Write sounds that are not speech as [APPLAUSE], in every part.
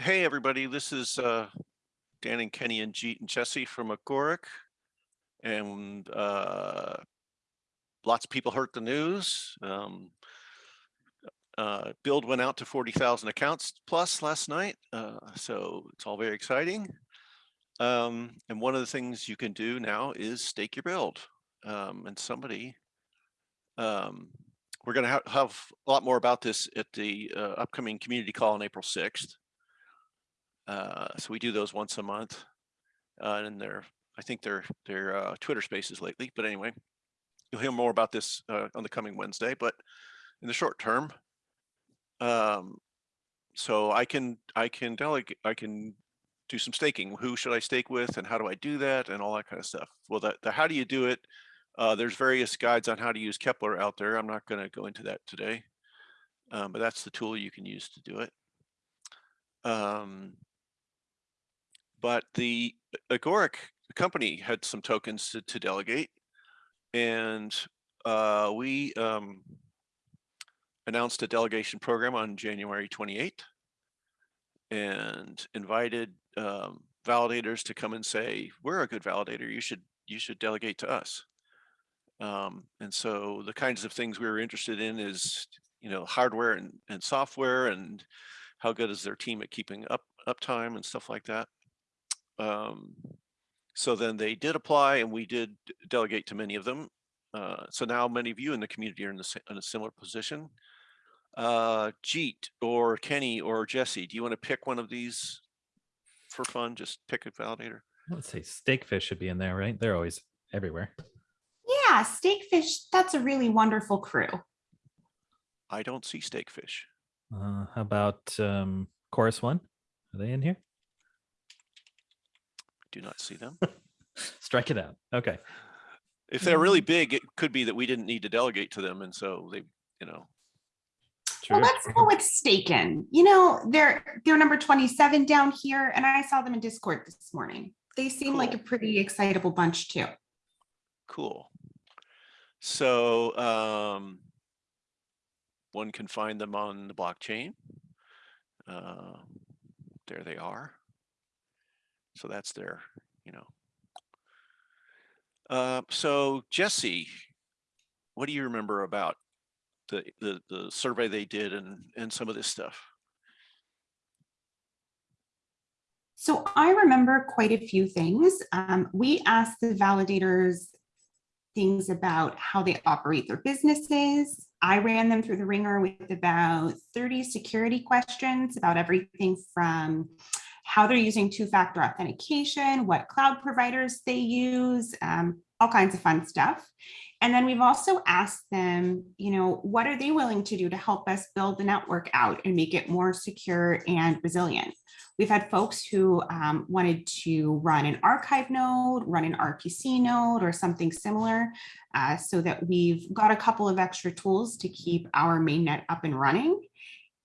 Hey, everybody, this is uh, Dan and Kenny and Jeet and Jesse from Agoric. And uh, lots of people heard the news. Um, uh, build went out to 40,000 accounts plus last night. Uh, so it's all very exciting. Um, and one of the things you can do now is stake your build. Um, and somebody, um, we're going to ha have a lot more about this at the uh, upcoming community call on April 6th. Uh, so we do those once a month, uh, and they're I think they're they're uh, Twitter Spaces lately. But anyway, you'll hear more about this uh, on the coming Wednesday. But in the short term, um, so I can I can delegate I can do some staking. Who should I stake with, and how do I do that, and all that kind of stuff. Well, the, the how do you do it? Uh, there's various guides on how to use Keplr out there. I'm not going to go into that today, um, but that's the tool you can use to do it. Um, but the Agoric company had some tokens to, to delegate and uh, we um, announced a delegation program on January 28th and invited um, validators to come and say, we're a good validator, you should you should delegate to us. Um, and so the kinds of things we were interested in is, you know, hardware and, and software and how good is their team at keeping up uptime and stuff like that. Um, so then they did apply and we did delegate to many of them. Uh, so now many of you in the community are in, the, in a similar position. Uh, Jeet or Kenny or Jesse, do you want to pick one of these for fun? Just pick a validator. Let's say Stakefish should be in there, right? They're always everywhere. Yeah, Stakefish, that's a really wonderful crew. I don't see Stakefish. Uh, how about um, Chorus One? Are they in here? Do not see them. [LAUGHS] Strike it out. Okay. If they're really big, it could be that we didn't need to delegate to them. And so they, you know, Well, let's go with Staken. You know, they're they're number 27 down here, and I saw them in Discord this morning. They seem like a pretty excitable bunch too. cool. So um, one can find them on the blockchain. Uh, there they are. So that's their, you know. Uh, so Jesse, what do you remember about the, the, the survey they did and, and some of this stuff? So I remember quite a few things. Um, we asked the validators things about how they operate their businesses. I ran them through the ringer with about 30 security questions about everything from how they're using two-factor authentication, what cloud providers they use, um, all kinds of fun stuff. And then we've also asked them, you know, what are they willing to do to help us build the network out and make it more secure and resilient? We've had folks who um, wanted to run an archive node, run an RPC node or something similar uh, so that we've got a couple of extra tools to keep our mainnet up and running.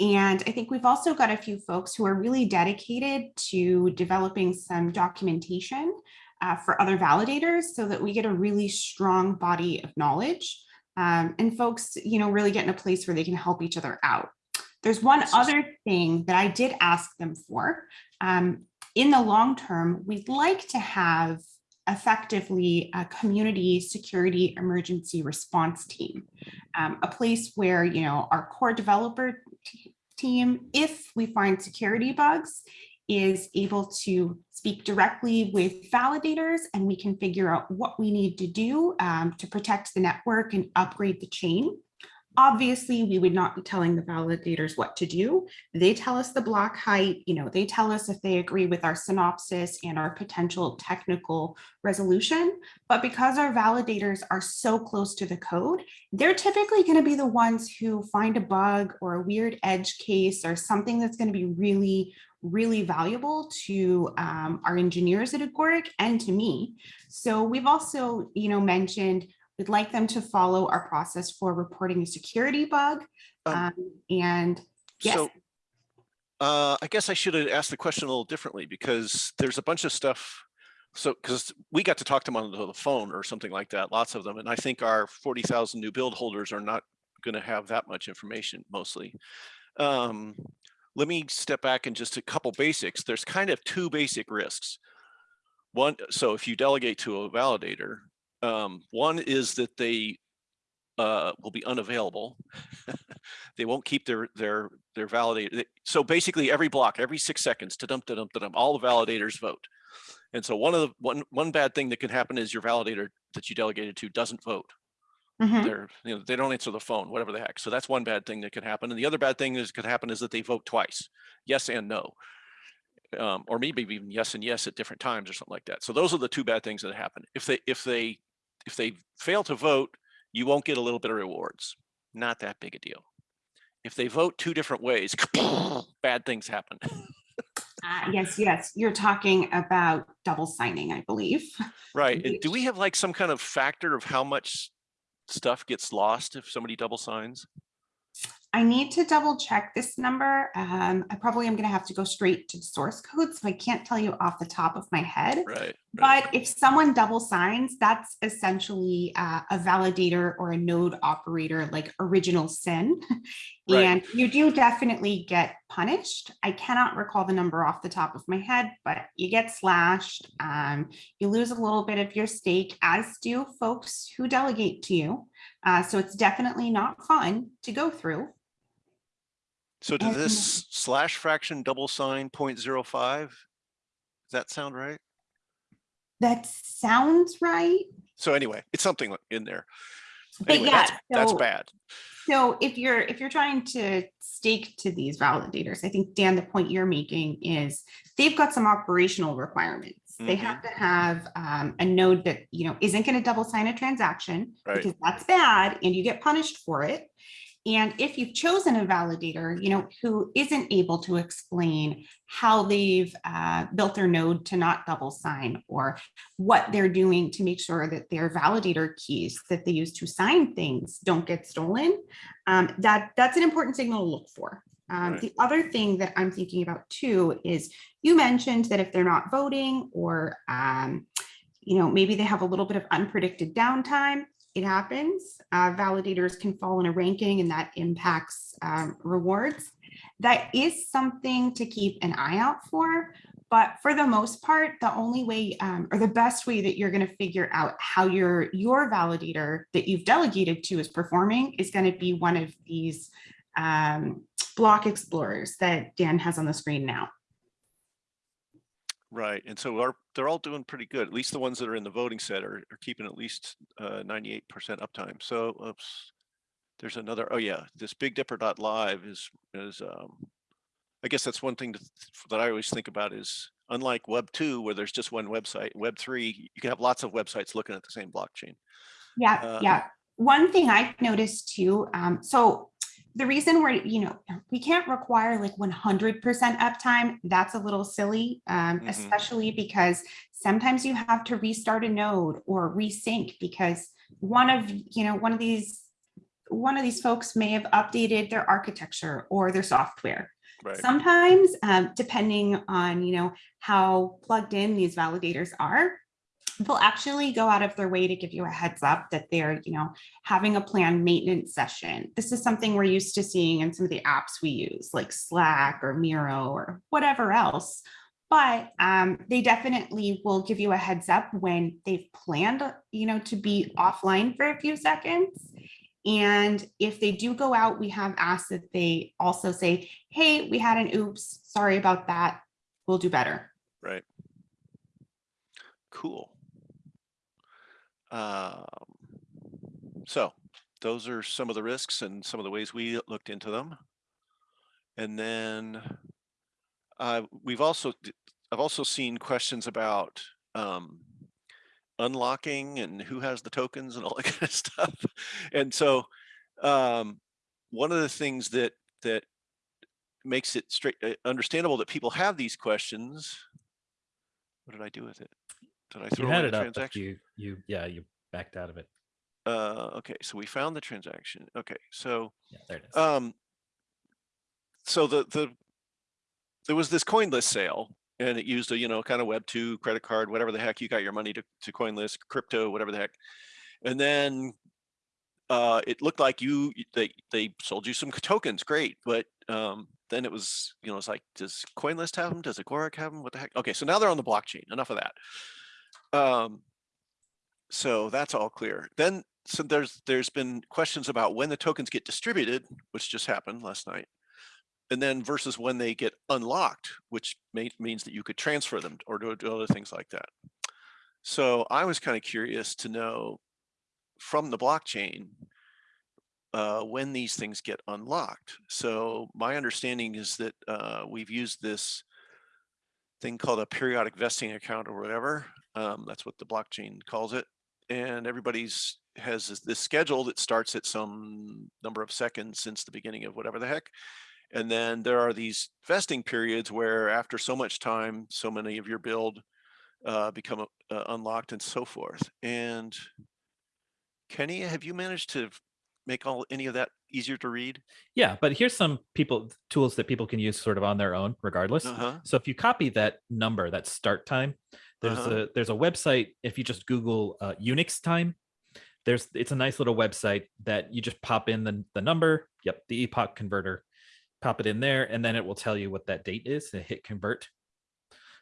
And I think we've also got a few folks who are really dedicated to developing some documentation uh, for other validators so that we get a really strong body of knowledge um, and folks, you know, really get in a place where they can help each other out. There's one other thing that I did ask them for. Um, in the long term, we'd like to have effectively a community security emergency response team, um, a place where, you know, our core developer team, if we find security bugs, is able to speak directly with validators and we can figure out what we need to do um, to protect the network and upgrade the chain. Obviously, we would not be telling the validators what to do. They tell us the block height, you know, they tell us if they agree with our synopsis and our potential technical resolution. But because our validators are so close to the code, they're typically going to be the ones who find a bug or a weird edge case or something that's going to be really, really valuable to um, our engineers at Agoric and to me. So we've also, you know, mentioned we'd like them to follow our process for reporting a security bug. Um, Um, and yes, So uh, I guess I should have asked the question a little differently because there's a bunch of stuff. So because we got to talk to them on the phone or something like that, lots of them. And I think our 40,000 new build holders are not going to have that much information mostly. Um, let me step back and just a couple basics. There's kind of two basic risks. One, so if you delegate to a validator, um, one is that they uh, will be unavailable. [LAUGHS] they won't keep their their their validator. So basically, every block, every six seconds, to dump to dump to dump, all the validators vote. And so one of the one one bad thing that can happen is your validator that you delegated to doesn't vote. Mhm. They're you know they don't answer the phone, whatever the heck. So that's one bad thing that could happen. And the other bad thing that could happen is that they vote twice, yes and no. Um, or maybe even yes and yes at different times or something like that. So those are the two bad things that happen. If they if they if they fail to vote, you won't get a little bit of rewards. Not that big a deal. If they vote two different ways, [LAUGHS] bad things happen. Uh, Yes, yes, you're talking about double signing, I believe. Right. And do we have like some kind of factor of how much stuff gets lost if somebody double signs? I need to double check this number. Um, I probably am gonna have to go straight to the source code, so I can't tell you off the top of my head. Right. right. But if someone double signs, that's essentially uh, a validator or a node operator, like original sin. [LAUGHS] Right. And you do definitely get punished. I cannot recall the number off the top of my head, but you get slashed. Um, you lose a little bit of your stake, as do folks who delegate to you. Uh, so it's definitely not fun to go through. So does this slash fraction double sign 0.05? Does that sound right? That sounds right. So anyway, it's something in there. But Anyway, yeah, that's, that's bad. So if you're, if you're trying to stake to these validators, I think, Dan, the point you're making is they've got some operational requirements. They have to have um, a node that, you know, isn't going to double sign a transaction Right. because that's bad and you get punished for it. And if you've chosen a validator, you know, who isn't able to explain how they've uh, built their node to not double sign or what they're doing to make sure that their validator keys that they use to sign things don't get stolen, um, that that's an important signal to look for. Um, Right. The other thing that I'm thinking about too is you mentioned that if they're not voting or, um, you know, maybe they have a little bit of unpredicted downtime, it happens. Uh, validators can fall in a ranking and that impacts um, rewards. That is something to keep an eye out for. But for the most part, the only way um, or the best way that you're going to figure out how your your validator that you've delegated to is performing is going to be one of these um, block explorers that Dan has on the screen now. Right. And so our, they're all doing pretty good. At least the ones that are in the voting set are, are keeping at least uh, 98% uptime. So oops, there's another, oh yeah, this big dipper dot live is, is, um, I guess that's one thing to that I always think about is unlike web two, where there's just one website, web three, you can have lots of websites looking at the same blockchain. Yeah, Uh, yeah. One thing I've noticed too, um, so the reason we're, you know, we can't require like one hundred percent uptime, that's a little silly. Um, Mhm. especially because sometimes you have to restart a node or resync because one of, you know, one of these, one of these folks may have updated their architecture or their software. Right. Sometimes, um, depending on, you know, how plugged in these validators are, they'll actually go out of their way to give you a heads up that they're, you know, having a planned maintenance session. This is something we're used to seeing in some of the apps we use, like Slack or Miro or whatever else. But um, they definitely will give you a heads up when they've planned, you know, to be offline for a few seconds. And if they do go out, we have asked that they also say, hey, we had an oops, sorry about that. We'll do better. Right. Cool. Um, so those are some of the risks and some of the ways we looked into them. And then uh, we've also, I've also seen questions about um, unlocking and who has the tokens and all [LAUGHS] that kind of stuff. And so um, one of the things that that makes it straight uh, understandable that people have these questions. What did I do with it? Did I You throw had away it the up, but transaction? you, you, yeah, you backed out of it. Uh, okay, so we found the transaction. Okay, so Yeah, there it is. um, so the the there was this CoinList sale, and it used a you know kind of Web two credit card, whatever the heck you got your money to to CoinList, crypto, whatever the heck, and then uh, it looked like you they they sold you some [LAUGHS] tokens, great, but um, then it was, you know, it's like, does CoinList have them? Does Agoric have them? What the heck? Okay, so now they're on the blockchain. Enough of that. Um, so that's all clear. Then, so there's, there's been questions about when the tokens get distributed, which just happened last night. And then versus when they get unlocked, which may, means that you could transfer them or do, do other things like that. So I was kind of curious to know from the blockchain, uh, when these things get unlocked. So my understanding is that uh, we've used this thing called a periodic vesting account or whatever. Um, that's what the blockchain calls it. And everybody's has this, this schedule that starts at some number of seconds since the beginning of whatever the heck. And then there are these vesting periods where after so much time, so many of your build uh, become uh, unlocked and so forth. And Kenny, have you managed to make all any of that easier to read? Yeah, but here's some people tools that people can use sort of on their own, regardless. Uh-huh. So if you copy that number, that start time, there's Uh-huh. a there's a website. If you just Google uh, Unix time, there's it's a nice little website that you just pop in the the number. Yep, the epoch converter. Pop it in there, and then it will tell you what that date is. And hit convert.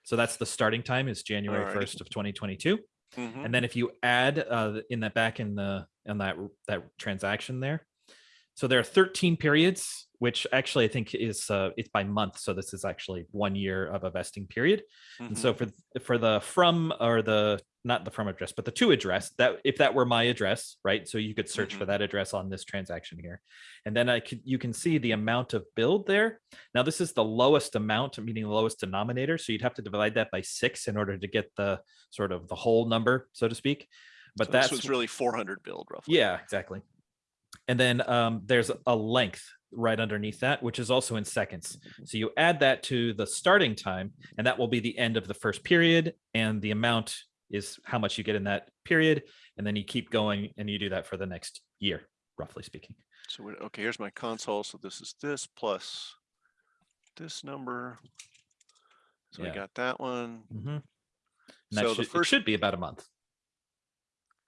So that's the starting time is January Alrighty. first of 2022. Mhm. And then if you add uh, in that back in the in that that transaction there, so there are 13 periods, which actually I think is uh, it's by month. So this is actually one year of a vesting period. And so for for the from or the not the from address, but the to address that if that were my address, right? So you could search for Mhm. that address on this transaction here, and then I could you can see the amount of build there. Now this is the lowest amount, meaning the lowest denominator. So you'd have to divide that by six in order to get the sort of the whole number, so to speak. But So that's really 400 build roughly. yeah, exactly. And then um, there's a length right underneath that, which is also in seconds. So you add that to the starting time, and that will be the end of the first period. And the amount is how much you get in that period. And then you keep going and you do that for the next year, roughly speaking. So, okay, here's my console. So this is this plus this number. So Yeah. we got that one. Mhm. And that So should, the it first, should be about a month.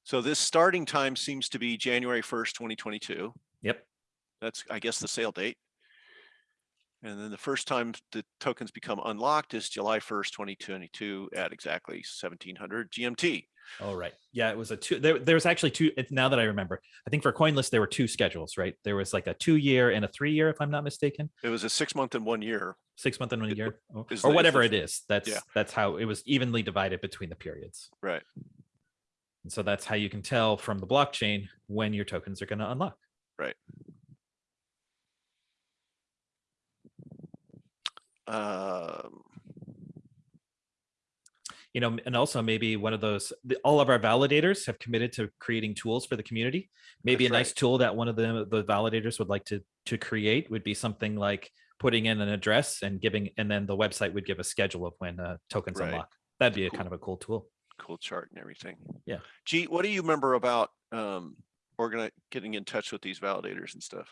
So this starting time seems to be January 1st, 2022. Yep. That's, I guess, the sale date. And then the first time the tokens become unlocked is July 1st, 2022 at exactly 1700 GMT. Oh, right. Yeah, it was a two. There, there was actually two. Now that I remember, I think for CoinList there were two schedules, right? There was like a two year and a three year, if I'm not mistaken. It was a six month and one year. six month and one year or the- whatever it is that's yeah. that's how it was evenly divided between the periods Right. And so that's how you can tell from the blockchain when your tokens are going to unlock Right. Um, you know and also maybe one of those the, all of our validators have committed to creating tools for the community maybe That's a nice right. tool that one of the the validators would like to to create would be something like putting in an address and giving and then the website would give a schedule of when uh, tokens Right. unlock that'd be a kind of a cool tool cool chart and everything. Yeah. Jeet, what do you remember about um organi- getting in touch with these validators and stuff?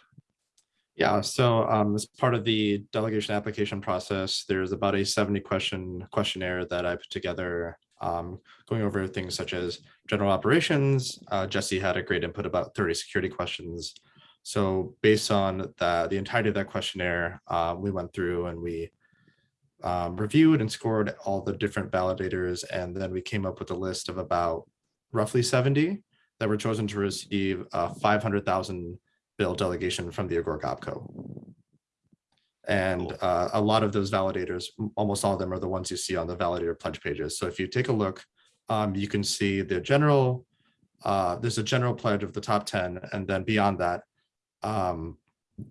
Yeah, so um, as part of the delegation application process, there's about a 70 question questionnaire that I put together, um, going over things such as general operations. Uh, Jesse had a great input about 30 security questions. So based on the, the entirety of that questionnaire, uh, we went through and we um, reviewed and scored all the different validators, and then we came up with a list of about roughly 70 that were chosen to receive uh, 500,000 bill delegation from the Agoric OPCO. And Cool. uh, a lot of those validators, almost all of them are the ones you see on the validator pledge pages. So if you take a look, um, you can see the general, uh, there's a general pledge of the top 10, and then beyond that, um,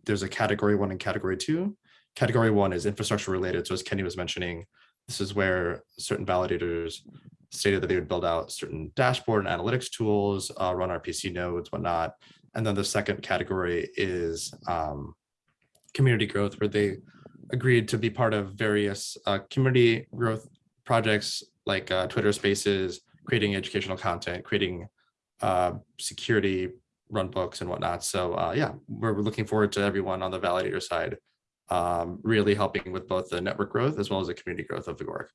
there's a category one and category two. Category one is infrastructure related. So as Kenny was mentioning, this is where certain validators stated that they would build out certain dashboard and analytics tools, uh, run RPC nodes, whatnot. And then the second category is um, community growth, where they agreed to be part of various uh, community growth projects like uh, Twitter Spaces, creating educational content, creating uh, security run books and whatnot. So uh, yeah, we're we're looking forward to everyone on the validator side, um, really helping with both the network growth as well as the community growth of Agoric.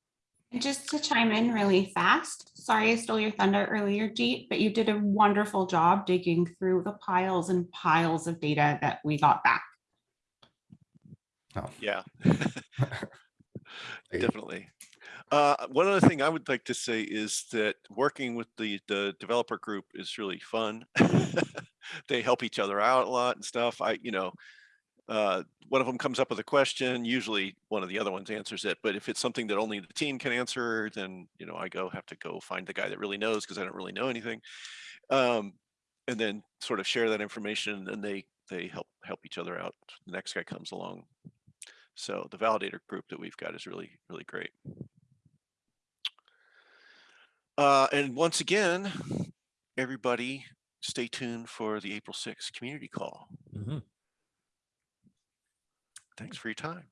And Just to chime in really fast, sorry I stole your thunder earlier, Jeet, but you did a wonderful job digging through the piles and piles of data that we got back. Oh. Yeah. [LAUGHS] Definitely. Uh, one other thing I would like to say is that working with the, the developer group is really fun. [LAUGHS] They help each other out a lot and stuff. I, you know, uh, one of them comes up with a question, usually one of the other ones answers it. But if it's something that only the team can answer, then, you know, I go have to go find the guy that really knows because I don't really know anything. Um, and then sort of share that information and they, they help, help each other out. The next guy comes along. So the validator group that we've got is really, really great. Uh, and once again, everybody stay tuned for the April 6th community call. Mhm. Thanks for your time.